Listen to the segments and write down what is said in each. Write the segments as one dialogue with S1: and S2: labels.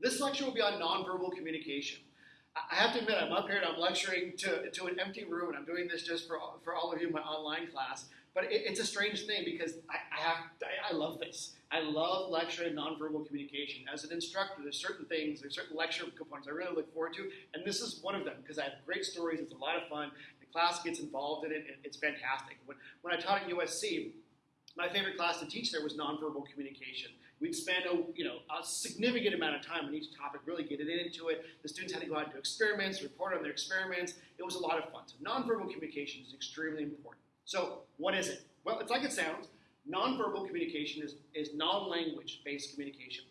S1: This lecture will be on nonverbal communication. I have to admit, I'm up here and I'm lecturing to, to an empty room, and I'm doing this just for, for all of you in my online class. But it, it's a strange thing because I, I have I, I, love this. I love lecturing nonverbal communication. As an instructor, there's certain things, there's certain lecture components I really look forward to, and this is one of them because I have great stories. It's a lot of fun. The class gets involved in it. and It's fantastic. When, when I taught at USC, my favorite class to teach there was nonverbal communication. We'd spend a, you know, a significant amount of time on each topic, really getting into it. The students had to go out and do experiments, report on their experiments. It was a lot of fun. So nonverbal communication is extremely important. So what is it? Well, it's like it sounds. Nonverbal communication is, is non-language based communication.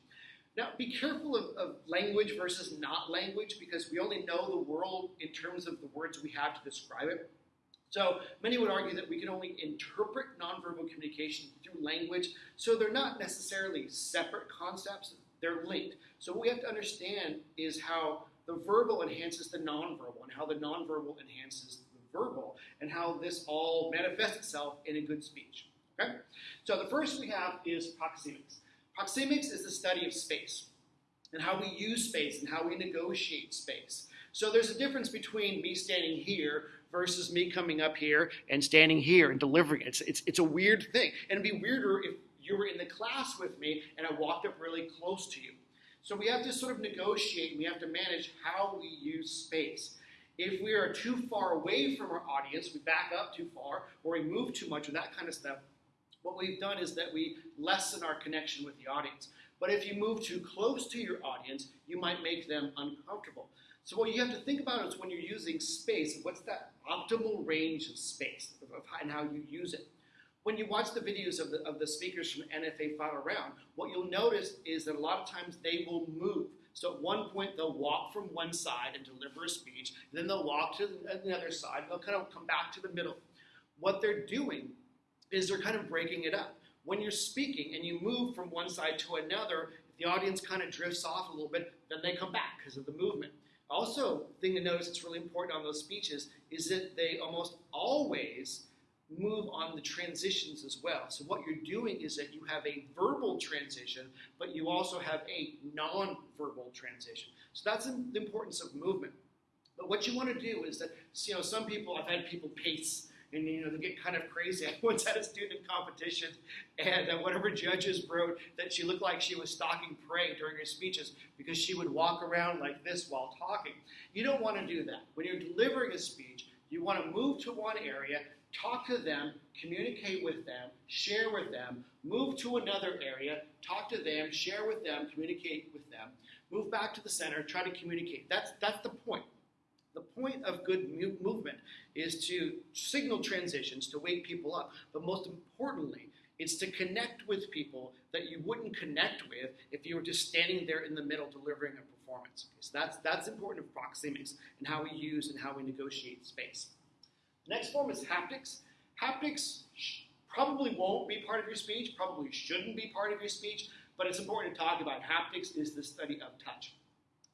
S1: Now, be careful of, of, language versus not language because we only know the world in terms of the words we have to describe it. So many would argue that we can only interpret nonverbal communication through language, so they're not necessarily separate concepts, they're linked. So what we have to understand is how the verbal enhances the nonverbal and how the nonverbal enhances the verbal and how this all manifests itself in a good speech. Okay? So the first we have is proxemics. Proxemics is the study of space and how we use space and how we negotiate space. So there's a difference between me standing here versus me coming up here and standing here and delivering it. It's, it's, it's a weird thing. And it'd be weirder if you were in the class with me and I walked up really close to you. So we have to sort of negotiate and we have to manage how we use space. If we are too far away from our audience, we back up too far, or we move too much, or that kind of stuff, what we've done is that we lessen our connection with the audience. But if you move too close to your audience, you might make them uncomfortable. So what you have to think about is when you're using space, what's that optimal range of space and how you use it. When you watch the videos of the, of the speakers from NFA Final Round, what you'll notice is that a lot of times they will move. So at one point they'll walk from one side and deliver a speech, then they'll walk to the other side, they'll kind of come back to the middle. What they're doing is they're kind of breaking it up. When you're speaking and you move from one side to another, the audience kind of drifts off a little bit, then they come back because of the movement. Also, thing to notice that's really important on those speeches is that they almost always move on the transitions as well. So what you're doing is that you have a verbal transition, but you also have a non-verbal transition. So that's the importance of movement. But what you want to do is that, you know, some people, I've had people pace and you know they get kind of crazy. I once had a student competition, and uh, her judges wrote that she looked like she was stalking prey during her speeches because she would walk around like this while talking. You don't want to do that. When you're delivering a speech, you want to move to one area, talk to them, communicate with them, share with them, move to another area, talk to them, share with them, communicate with them, move back to the center, try to communicate. That's that's the point. The point of good movement is to signal transitions, to wake people up, but most importantly, it's to connect with people that you wouldn't connect with if you were just standing there in the middle delivering a performance. Okay, so that's, that's important of proxemics and how we use and how we negotiate space. The next form is haptics. Haptics probably won't be part of your speech, probably shouldn't be part of your speech, but it's important to talk about. Haptics is the study of touch.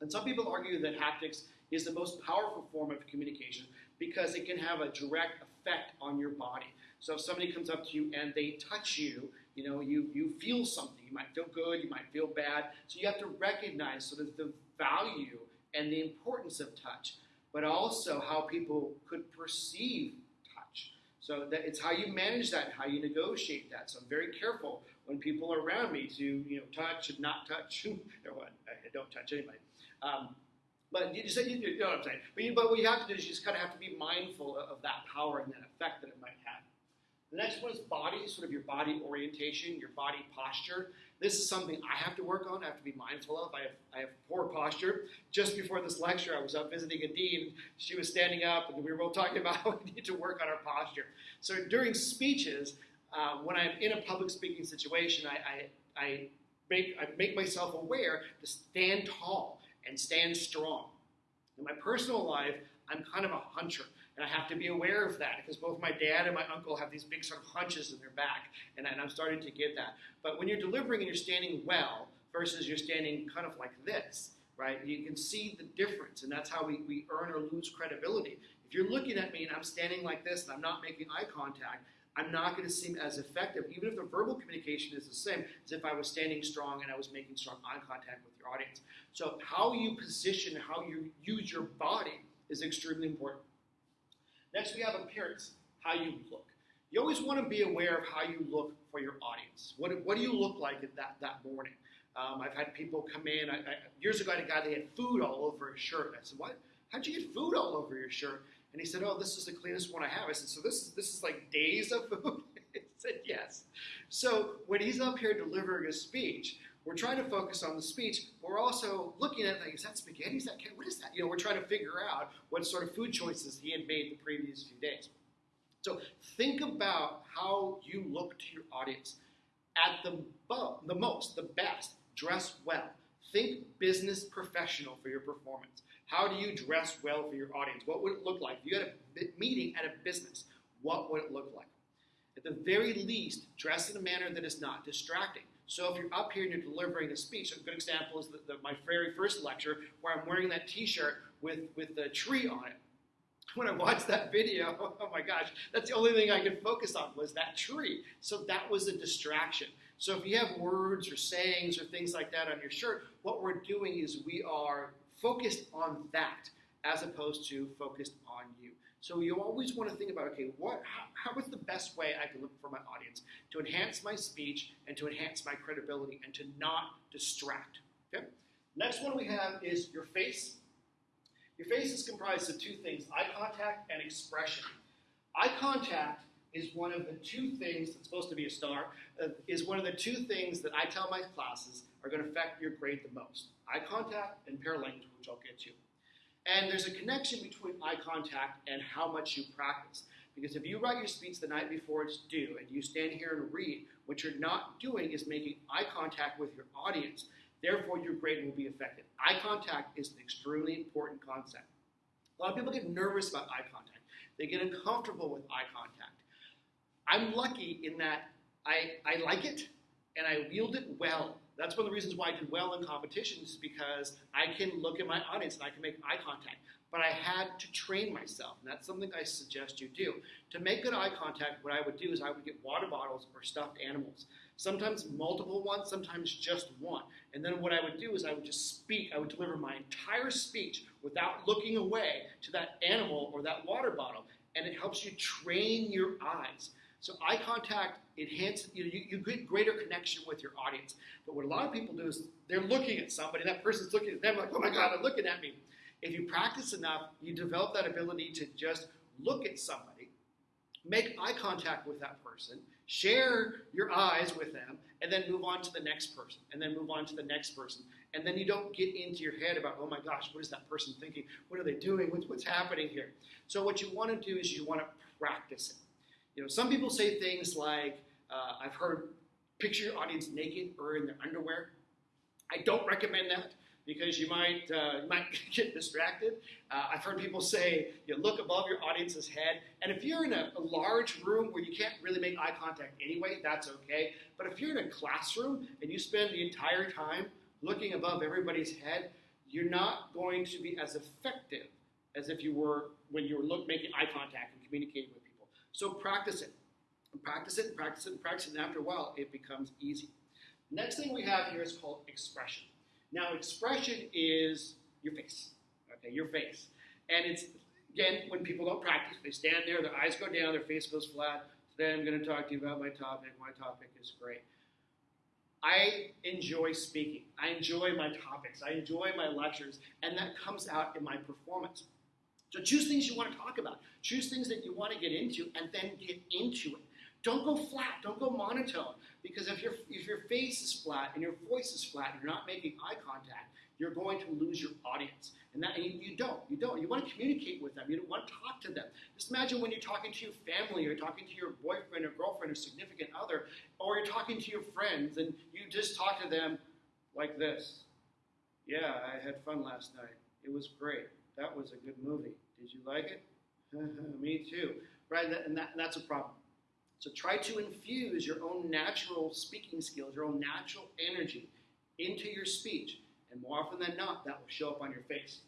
S1: And some people argue that haptics is the most powerful form of communication because it can have a direct effect on your body. So if somebody comes up to you and they touch you, you know, you, you feel something. You might feel good, you might feel bad. So you have to recognize sort of the value and the importance of touch, but also how people could perceive touch. So that it's how you manage that, how you negotiate that. So I'm very careful when people are around me to, you know, touch and not touch. what? I don't touch anybody. Um, but you, just, you, know what I'm saying. But, you, but what you have to do is you just kind of have to be mindful of, of that power and that effect that it might have. The next one is body, sort of your body orientation, your body posture. This is something I have to work on, I have to be mindful of. I have, I have poor posture. Just before this lecture, I was up visiting a dean. She was standing up, and we were both talking about how we need to work on our posture. So during speeches, uh, when I'm in a public speaking situation, I, I, I, make, I make myself aware to stand tall and stand strong. In my personal life, I'm kind of a huncher, and I have to be aware of that because both my dad and my uncle have these big sort of hunches in their back, and, and I'm starting to get that. But when you're delivering and you're standing well versus you're standing kind of like this, right, you can see the difference, and that's how we, we earn or lose credibility. If you're looking at me and I'm standing like this and I'm not making eye contact, I'm not going to seem as effective, even if the verbal communication is the same as if I was standing strong and I was making strong eye contact with your audience. So, how you position, how you use your body is extremely important. Next, we have appearance, how you look. You always want to be aware of how you look for your audience. What, what do you look like that, that morning? Um, I've had people come in. I, I, years ago, I had a guy that had food all over his shirt. I said, "What? How'd you get food all over your shirt?" And he said, "Oh, this is the cleanest one I have." I said, "So this is this is like days of food?" I said, "Yes." So when he's up here delivering a speech, we're trying to focus on the speech, but we're also looking at like, is that spaghetti? Is that what is that? You know, we're trying to figure out what sort of food choices he had made the previous few days. So think about how you look to your audience at the, the most, the best dress well. Think business professional for your performance. How do you dress well for your audience? What would it look like? If you had a meeting at a business, what would it look like? At the very least, dress in a manner that is not distracting. So if you're up here and you're delivering a speech, a good example is the, the, my very first lecture where I'm wearing that T-shirt with with the tree on it. When I watched that video, oh my gosh, that's the only thing I could focus on was that tree. So that was a distraction. So if you have words or sayings or things like that on your shirt, what we're doing is we are focused on that as opposed to focused on you. So you always want to think about, okay, what, how, how is the best way I can look for my audience to enhance my speech and to enhance my credibility and to not distract. Okay. Next one we have is your face. Your face is comprised of two things: eye contact and expression. Eye contact is one of the two things that's supposed to be a star, uh, is one of the two things that I tell my classes are going to affect your grade the most. Eye contact and paralanguage, which I'll get to. And there's a connection between eye contact and how much you practice. Because if you write your speech the night before it's due and you stand here and read, what you're not doing is making eye contact with your audience. Therefore, your grade will be affected. Eye contact is an extremely important concept. A lot of people get nervous about eye contact. They get uncomfortable with eye contact. I'm lucky in that I, I like it and I wield it well. That's one of the reasons why I did well in competitions because I can look at my audience and I can make eye contact. But I had to train myself, and that's something I suggest you do. To make good eye contact, what I would do is I would get water bottles or stuffed animals. Sometimes multiple ones, sometimes just one. And then what I would do is I would just speak, I would deliver my entire speech without looking away to that animal or that water bottle. And it helps you train your eyes. So eye contact enhances, you, know, you, you get greater connection with your audience. But what a lot of people do is they're looking at somebody, that person's looking at them like, oh my God, they're looking at me. If you practice enough, you develop that ability to just look at somebody, make eye contact with that person, share your eyes with them, and then move on to the next person, and then move on to the next person. And then you don't get into your head about, oh my gosh, what is that person thinking? What are they doing? What's, what's happening here? So what you want to do is you want to practice it. You know, some people say things like, uh, I've heard picture your audience naked or in their underwear. I don't recommend that because you might uh, you might get distracted. Uh, I've heard people say you look above your audience's head, and if you're in a, a, large room where you can't really make eye contact anyway, that's okay. But if you're in a classroom and you spend the entire time looking above everybody's head, you're not going to be as effective as if you were when you were look, making eye contact and communicating with people. so practice it. Practice it, practice it, practice it, and after a while, it becomes easy. Next thing we have here is called expression. Now, expression is your face, okay, your face. And it's, again, when people don't practice, they stand there, their eyes go down, their face goes flat. Today I'm going to talk to you about my topic. My topic is great. I enjoy speaking. I enjoy my topics. I enjoy my lectures, and that comes out in my performance. So choose things you want to talk about. Choose things that you want to get into and then get into it. Don't go flat. Don't go monotone. Because if your, if your face is flat and your voice is flat and you're not making eye contact, you're going to lose your audience. And that and you, don't. You don't. You want to communicate with them. You don't want to talk to them. Just imagine when you're talking to your family or talking to your boyfriend or girlfriend or significant other, or you're talking to your friends and you just talk to them like this. Yeah, I had fun last night. It was great. That was a good movie. Did you like it? Me too. Right? And, that, and that's a problem. So try to infuse your own natural speaking skills, your own natural energy into your speech. And more often than not, that will show up on your face.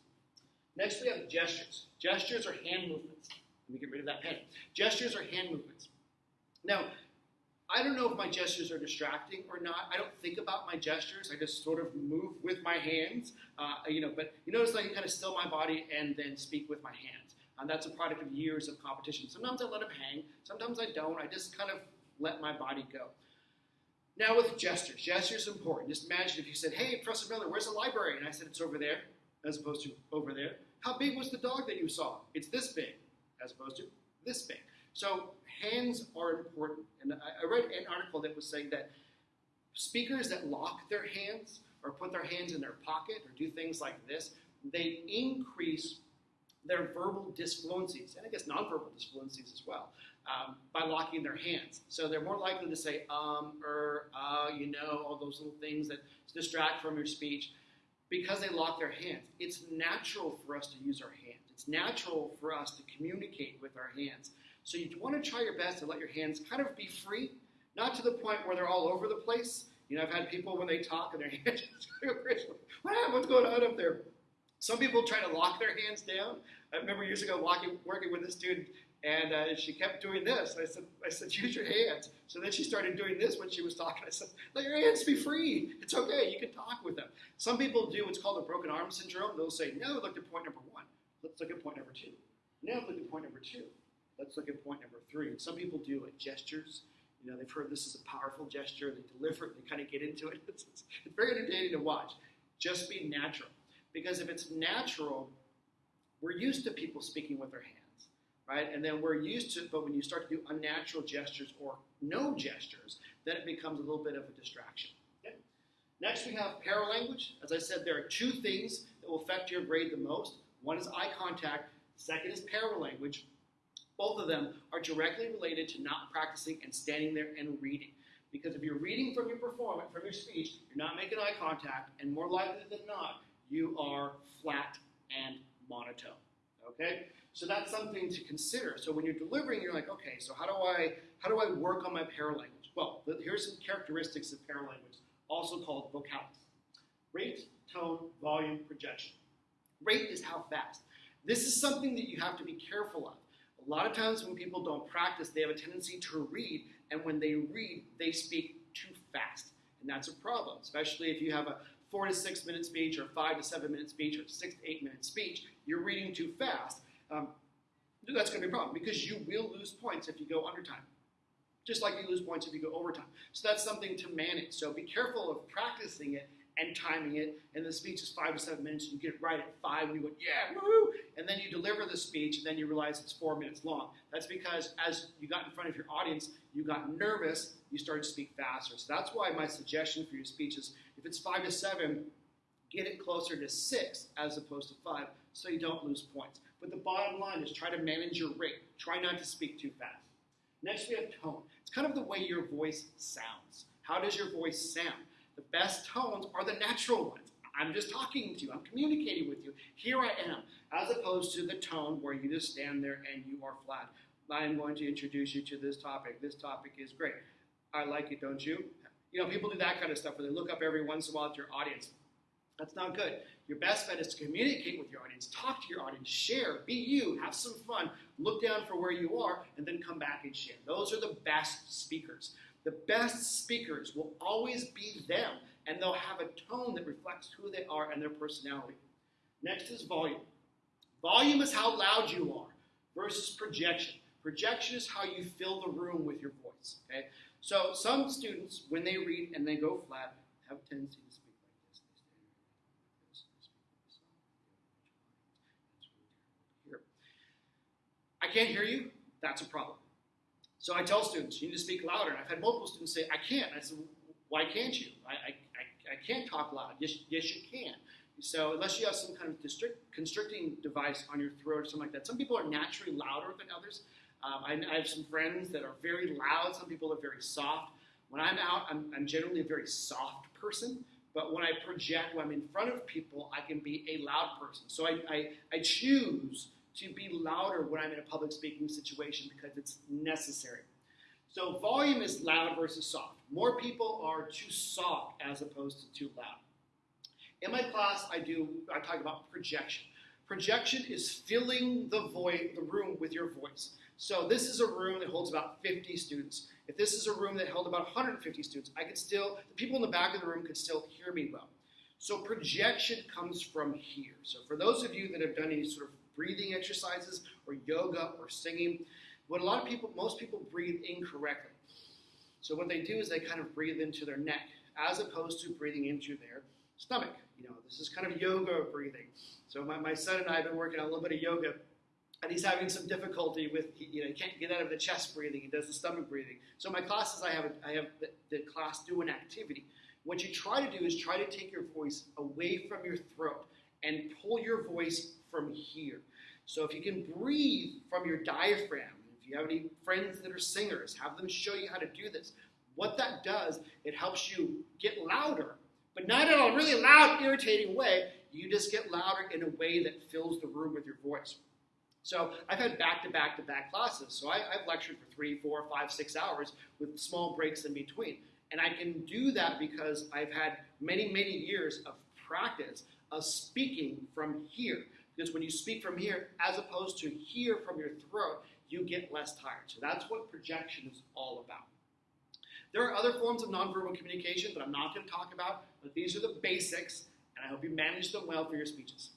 S1: Next, we have gestures. Gestures are hand movements. Let me get rid of that pen. Gestures are hand movements. Now, I don't know if my gestures are distracting or not. I don't think about my gestures. I just sort of move with my hands, uh, you know. But you notice I can kind of still my body and then speak with my hands. And that's a product of years of competition. Sometimes I let them hang. Sometimes I don't. I just kind of let my body go. Now with gestures, gestures are important. Just imagine if you said, "Hey, Professor Miller, where's the library?" And I said, "It's over there," as opposed to over there. How big was the dog that you saw? It's this big, as opposed to this big. So hands are important. And I read an article that was saying that speakers that lock their hands or put their hands in their pocket or do things like this, they increase their verbal disfluencies, and I guess nonverbal disfluencies as well, um, by locking their hands. So they're more likely to say um, or uh, you know, all those little things that distract from your speech because they lock their hands. It's natural for us to use our hands. It's natural for us to communicate with our hands. So you want to try your best to let your hands kind of be free, not to the point where they're all over the place. You know, I've had people when they talk and their hands just go crazy. What's going on up there? Some people try to lock their hands down. I remember years ago walking, working with a student, and uh, she kept doing this. I said, I said, use your hands. So then she started doing this when she was talking. I said, let your hands be free. It's okay. You can talk with them. Some people do what's called a broken arm syndrome. They'll say, no, look at point number one. Let's look at point number two. Now look at point number two. Let's look at point number three. And some people do like gestures. You know, they've heard this is a powerful gesture. They deliver it. They kind of get into it. It's, it's, it's very entertaining to watch. Just be natural. Because if it's natural, we're used to people speaking with their hands, right? And then we're used to, but when you start to do unnatural gestures or no gestures, then it becomes a little bit of a distraction. Okay? Next, we have paralanguage. As I said, there are two things that will affect your grade the most. One is eye contact. Second is paralanguage. Both of them are directly related to not practicing and standing there and reading. Because if you're reading from your performance, from your speech, you're not making eye contact, and more likely than not, you are flat and monotone. Okay? So that's something to consider. So when you're delivering, you're like, okay, so how do I how do I work on my paralanguage? Well, here's some characteristics of paralanguage, also called vocalics. Rate, tone, volume, projection. Rate is how fast. This is something that you have to be careful of. A lot of times when people don't practice, they have a tendency to read, and when they read, they speak too fast. And that's a problem, especially if you have a four to six minute speech, or five to seven minute speech, or six to eight minute speech. You're reading too fast. Um, that's going to be a problem because you will lose points if you go under time. Just like you lose points if you go overtime. So that's something to manage. So be careful of practicing it and timing it. And the speech is five to seven minutes. And you get it right at five, and you go, yeah, woo! And then you deliver the speech, and then you realize it's four minutes long. That's because as you got in front of your audience, you got nervous, you started to speak faster. So that's why my suggestion for your speech is if it's five to seven, get it closer to six as opposed to five so you don't lose points. But the bottom line is try to manage your rate. Try not to speak too fast. Next, we have tone. It's kind of the way your voice sounds. How does your voice sound? The best tones are the natural ones. I'm just talking to you, I'm communicating with you. Here I am, as opposed to the tone where you just stand there and you are flat. I'm going to introduce you to this topic. This topic is great. I like it, don't you? You know, people do that kind of stuff where they look up every once in a while at your audience. That's not good. Your best bet is to communicate with your audience, talk to your audience, share, be you, have some fun, look down for where you are, and then come back and share. Those are the best speakers. The best speakers will always be them, and they'll have a tone that reflects who they are and their personality. Next is volume. Volume is how loud you are versus projection. Projection is how you fill the room with your voice. Okay? So some students, when they read and they go flat, have a tendency to speak like this. Here. I can't hear you. That's a problem. So I tell students, you need to speak louder. And I've had multiple students say, I can't. I said, why can't you? I, I, I, can't talk loud. Yes, yes, you can. So unless you have some kind of district, constricting device on your throat or something like that, some people are naturally louder than others. Um, I, I, have some friends that are very loud. Some people are very soft. When I'm out, I'm, I'm, generally a very soft person. But when I project, when I'm in front of people, I can be a loud person. So I, I, I choose to be louder when I'm in a public speaking situation because it's necessary. So volume is loud versus soft. More people are too soft as opposed to too loud. In my class, I do I talk about projection. Projection is filling the void, the room with your voice. So this is a room that holds about 50 students. If this is a room that held about 150 students, I could still, the people in the back of the room could still hear me well. So projection comes from here. So for those of you that have done any sort of breathing exercises or yoga or singing, what a lot of people, most people breathe incorrectly. So what they do is they kind of breathe into their neck as opposed to breathing into their stomach. You know, this is kind of yoga breathing. So my, my son and I have been working on a little bit of yoga, and he's having some difficulty with, you know, he can't get out of the chest breathing. He does the stomach breathing. So my classes, I have, a, I have the, the class do an activity. What you try to do is try to take your voice away from your throat and pull your voice from here. So if you can breathe from your diaphragm, if you have any friends that are singers, have them show you how to do this. What that does, it helps you get louder, but not in a really loud, irritating way. You just get louder in a way that fills the room with your voice. So I've had back to back to back classes. So I, have lectured for three, four, five, six hours with small breaks in between. And I can do that because I've had many, many years of practice of speaking from here. Because when you speak from here, as opposed to here from your throat, you get less tired. So that's what projection is all about. There are other forms of nonverbal communication that I'm not going to talk about, but these are the basics, and I hope you manage them well for your speeches.